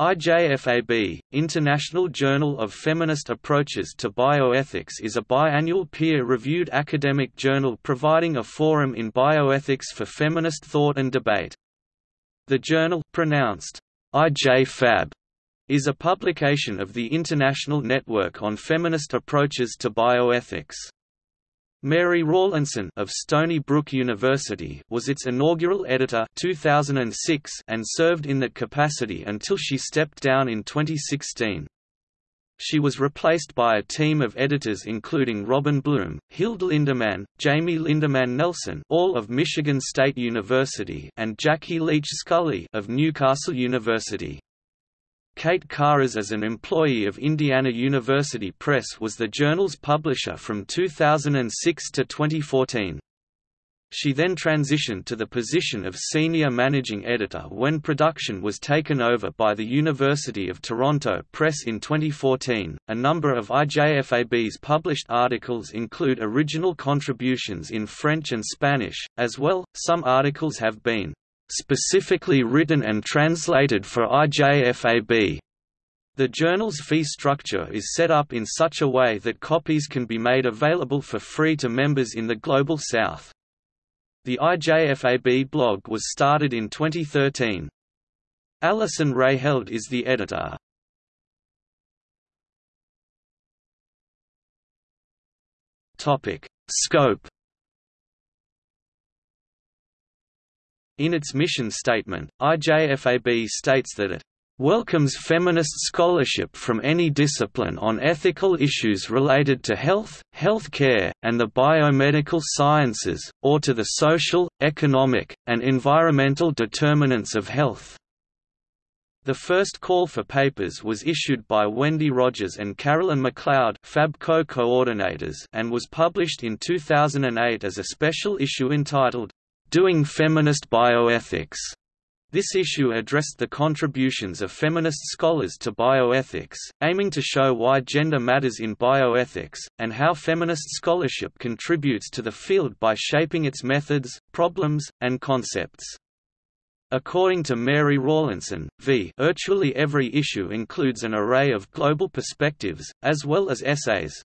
IJFAB, International Journal of Feminist Approaches to Bioethics is a biannual peer-reviewed academic journal providing a forum in bioethics for feminist thought and debate. The journal pronounced IJFAB is a publication of the International Network on Feminist Approaches to Bioethics. Mary Rawlinson of Stony Brook University was its inaugural editor 2006 and served in that capacity until she stepped down in 2016. She was replaced by a team of editors including Robin Bloom, Hilde Lindemann, Jamie Lindemann Nelson all of Michigan State University and Jackie Leach Scully of Newcastle University. Kate Karas as an employee of Indiana University Press was the journal's publisher from 2006 to 2014. She then transitioned to the position of senior managing editor when production was taken over by the University of Toronto Press in 2014. A number of IJFAB's published articles include original contributions in French and Spanish, as well, some articles have been specifically written and translated for IJFAB. The journal's fee structure is set up in such a way that copies can be made available for free to members in the Global South. The IJFAB blog was started in 2013. Alison Reiheld is the editor. Topic. Scope In its mission statement, IJFAB states that it welcomes feminist scholarship from any discipline on ethical issues related to health, health care, and the biomedical sciences, or to the social, economic, and environmental determinants of health. The first call for papers was issued by Wendy Rogers and Carolyn McLeod FAB co-coordinators and was published in 2008 as a special issue entitled, Doing Feminist Bioethics. This issue addressed the contributions of feminist scholars to bioethics, aiming to show why gender matters in bioethics, and how feminist scholarship contributes to the field by shaping its methods, problems, and concepts. According to Mary Rawlinson, v. virtually every issue includes an array of global perspectives, as well as essays,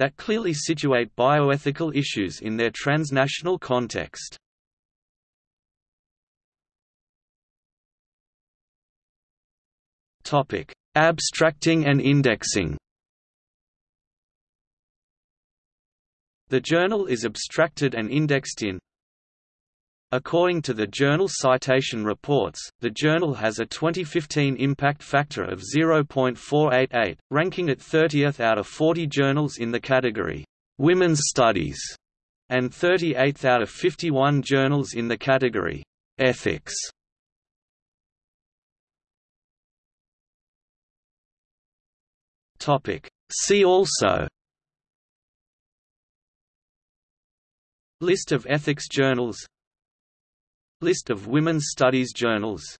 that clearly situate bioethical issues in their transnational context. Abstracting and indexing. The journal is abstracted and indexed in According to the journal Citation Reports, the journal has a 2015 impact factor of 0.488, ranking it 30th out of 40 journals in the category Women's Studies, and 38th out of 51 journals in the category Ethics. See also. List of ethics journals List of women's studies journals